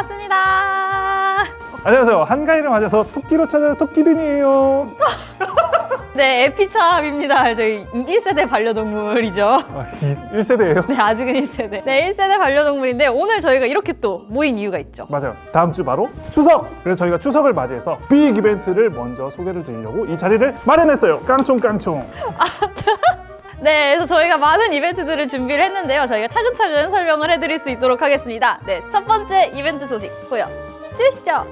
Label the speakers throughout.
Speaker 1: 반갑습니다.
Speaker 2: 안녕하세요. 한가위를 맞아서 토끼로 찾아요. 토끼든이에요.
Speaker 1: 네, 에피참입니다. 저희 1세대 반려동물이죠.
Speaker 2: 아, 1세대예요.
Speaker 1: 네, 아직은 1세대. 네, 1세대 반려동물인데 오늘 저희가 이렇게 또 모인 이유가 있죠.
Speaker 2: 맞아요. 다음 주 바로 추석! 그래서 저희가 추석을 맞이해서 빅 이벤트를 먼저 소개를 드리려고 이 자리를 마련했어요. 깡총깡총.
Speaker 1: 네, 그래서 저희가 많은 이벤트들을 준비를 했는데요. 저희가 차근차근 설명을 해드릴 수 있도록 하겠습니다. 네, 첫 번째 이벤트 소식 보여주시죠.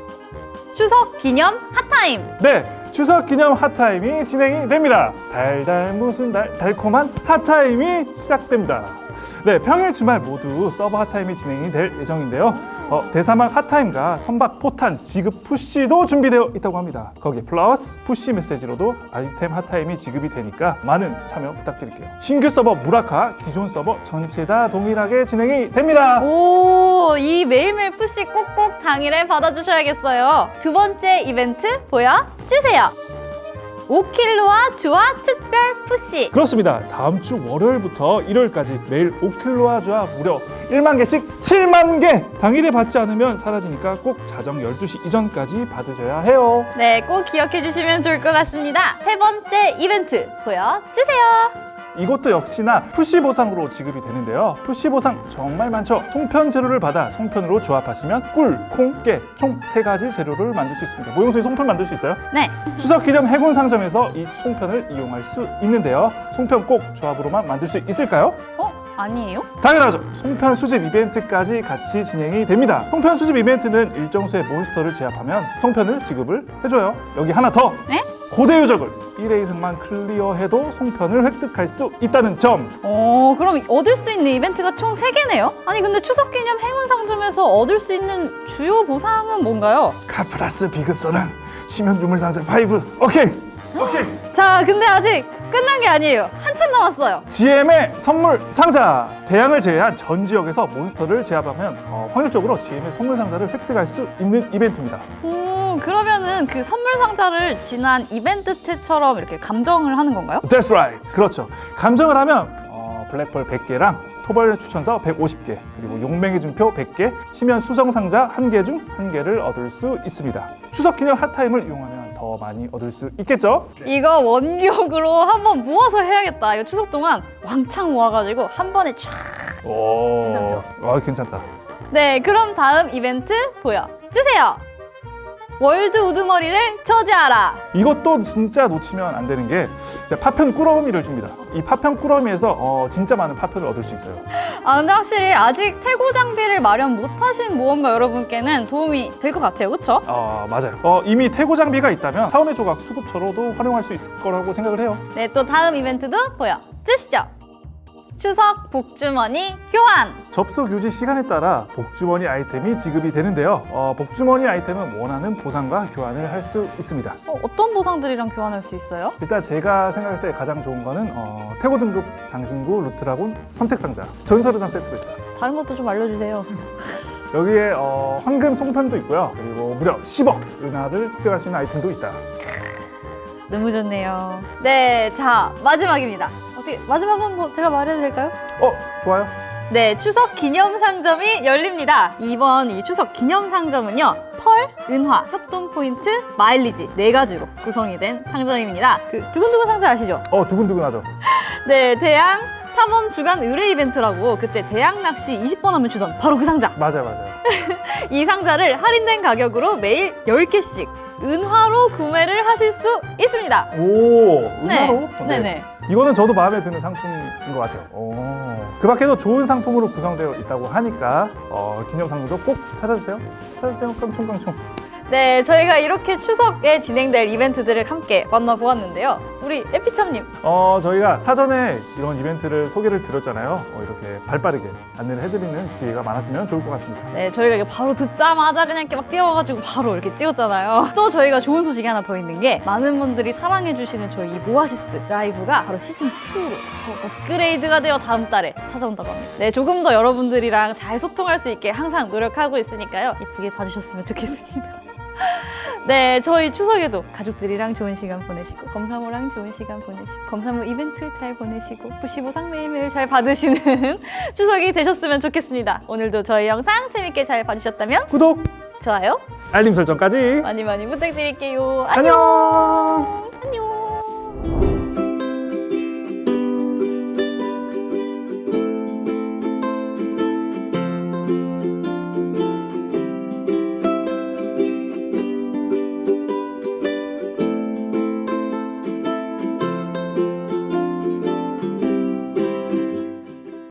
Speaker 1: 추석 기념 hot time.
Speaker 2: 네, 추석 기념 hot time이 진행이 됩니다. 달달 무슨 달, 달콤한 hot time이 시작됩니다. 네, 평일 주말 모두 서버 hot time이 진행이 될 예정인데요. 어, 대사막 hot time과 선박 포탄 지급 push도 준비되어 있다고 합니다. 거기 플러스 push 메시지로도 아이템 hot time이 지급이 되니까 많은 참여 부탁드릴게요. 신규 서버 무라카, 기존 서버 전체 다 동일하게 진행이 됩니다.
Speaker 1: 오, 이 매일매일 푸시 꼭꼭 당일에 받아주셔야겠어요. 두 번째 이벤트 보여주세요. 5킬로와 주화 특별 푸시.
Speaker 2: 그렇습니다. 다음 주 월요일부터 일요일까지 매일 5킬로와 주와 무려 1만 개씩 7만 개! 당일에 받지 않으면 사라지니까 꼭 자정 12시 이전까지 받으셔야 해요.
Speaker 1: 네, 꼭 기억해 주시면 좋을 것 같습니다. 세 번째 이벤트 보여주세요.
Speaker 2: 이것도 역시나 push 보상으로 지급이 되는데요. push 보상 정말 많죠. 송편 재료를 받아 송편으로 조합하시면 꿀, 콩, 깨 총 세 가지 재료를 만들 수 있습니다. 모형수에 송편 만들 수 있어요?
Speaker 1: 네,
Speaker 2: 추석 기념 해군 상점에서 이 송편을 이용할 수 있는데요. 송편 꼭 조합으로만 만들 수 있을까요?
Speaker 1: 어? 아니에요?
Speaker 2: 당연하죠. 송편 수집 이벤트까지 같이 진행이 됩니다. 송편 수집 이벤트는 일정 수의 몬스터를 제압하면 송편을 지급을 해줘요. 여기 하나 더.
Speaker 1: 네?
Speaker 2: 고대 유적을 1회 이상만 클리어해도 송편을 획득할 수 있다는 점.
Speaker 1: 어, 그럼 얻을 수 있는 이벤트가 총 세개네요 아니, 근데 추석 기념 행운 상점에서 얻을 수 있는 주요 보상은 뭔가요?
Speaker 2: 카플라스 비급서랑 심연 유물 상자 5. 오케이. 오케이.
Speaker 1: 자, 근데 아직 끝난 게 아니에요. 한참 남았어요.
Speaker 2: GM의 선물 상자. 대양을 제외한 전 지역에서 몬스터를 제압하면 어, 확률적으로 GM의 선물 상자를 획득할 수 있는 이벤트입니다.
Speaker 1: 음, 그러면은 그 선물 상자를 지난 이벤트 때처럼 이렇게 감정을 하는 건가요?
Speaker 2: That's right. 그렇죠. 감정을 하면 어, 블랙펄 100개랑 토벌 추천서 150개, 그리고 용맹의 준표 100개, 치면 수성 상자 1개 중 1개를 얻을 수 있습니다. 추석 기념 핫타임을 이용하면 더 많이 얻을 수 있겠죠?
Speaker 1: 이거 원기옥으로 한번 모아서 해야겠다. 이거 추석 동안 왕창 모아가지고 한 번에 쫙.
Speaker 2: 오,
Speaker 1: 괜찮죠?
Speaker 2: 와, 괜찮다.
Speaker 1: 네, 그럼 다음 이벤트 보여주세요. 월드 우두머리를 저지하라.
Speaker 2: 이것도 진짜 놓치면 안 되는 게 파편 꾸러미를 줍니다. 이 파편 꾸러미에서 어, 진짜 많은 파편을 얻을 수 있어요.
Speaker 1: 아, 근데 확실히 아직 태고 장비를 마련 못하신 모험가 여러분께는 도움이 될 것 같아요. 그쵸?
Speaker 2: 어, 맞아요. 어, 이미 태고 장비가 있다면 타원의 조각 수급처로도 활용할 수 있을 거라고 생각을 해요.
Speaker 1: 네, 또 다음 이벤트도 보여주시죠. 추석 복주머니 교환.
Speaker 2: 접속 유지 시간에 따라 복주머니 아이템이 지급이 되는데요. 어, 복주머니 아이템은 원하는 보상과 교환을 할 수 있습니다.
Speaker 1: 어, 어떤 보상들이랑 교환할 수 있어요?
Speaker 2: 일단 제가 생각했을 때 가장 좋은 거는 어, 태고 등급 장신구 루트라곤 선택 상자 전설의상 세트가 있다.
Speaker 1: 다른 것도 좀 알려주세요.
Speaker 2: 여기에 어, 황금 송편도 있고요. 그리고 무려 10억 은하를 획득할 수 있는 아이템도 있다.
Speaker 1: 너무 좋네요. 네, 자 마지막입니다. 어떻게 마지막은 뭐 제가 말해도 될까요?
Speaker 2: 어, 좋아요.
Speaker 1: 네, 추석 기념 상점이 열립니다. 이번 이 추석 기념 상점은요, 펄, 은화, 협동 포인트, 마일리지 네 가지로 구성이 된 상점입니다. 그 두근두근 상자 아시죠?
Speaker 2: 어, 두근두근하죠.
Speaker 1: 네, 대양 탐험 주간 의뢰 이벤트라고 그때 대양 낚시 20번 하면 주던 바로 그 상자.
Speaker 2: 맞아요, 맞아요.
Speaker 1: 이 상자를 할인된 가격으로 매일 10개씩 은화로 구매를 하실 수 있습니다.
Speaker 2: 오, 은하로?
Speaker 1: 네, 네네.
Speaker 2: 이거는 저도 마음에 드는 상품인 것 같아요. 오. 그 밖에도 좋은 상품으로 구성되어 있다고 하니까 어, 기념 상품도 꼭 찾아주세요. 찾아주세요. 깡총깡총.
Speaker 1: 네, 저희가 이렇게 추석에 진행될 이벤트들을 함께 만나보았는데요. 우리 에피참님,
Speaker 2: 어, 저희가 사전에 이런 이벤트를 소개를 드렸잖아요. 어, 이렇게 발빠르게 안내를 해드리는 기회가 많았으면 좋을 것 같습니다.
Speaker 1: 네, 저희가 이게 바로 듣자마자 그냥 이렇게 막 뛰어가지고 바로 이렇게 찍었잖아요. 또 저희가 좋은 소식이 하나 더 있는 게 많은 분들이 사랑해주시는 저희 이 모아시스 라이브가 바로 시즌2로 더 업그레이드가 되어 다음 달에 찾아온다고 합니다. 네, 조금 더 여러분들이랑 잘 소통할 수 있게 항상 노력하고 있으니까요. 이쁘게 봐주셨으면 좋겠습니다. 네, 저희 추석에도 가족들이랑 좋은 시간 보내시고 검사모랑 좋은 시간 보내시고 검사모 이벤트 잘 보내시고 부시보상 매일매일 잘 받으시는 추석이 되셨으면 좋겠습니다. 오늘도 저희 영상 재밌게 잘 봐주셨다면
Speaker 2: 구독,
Speaker 1: 좋아요
Speaker 2: 알림 설정까지.
Speaker 1: 많이 많이 부탁드릴게요.
Speaker 2: 안녕.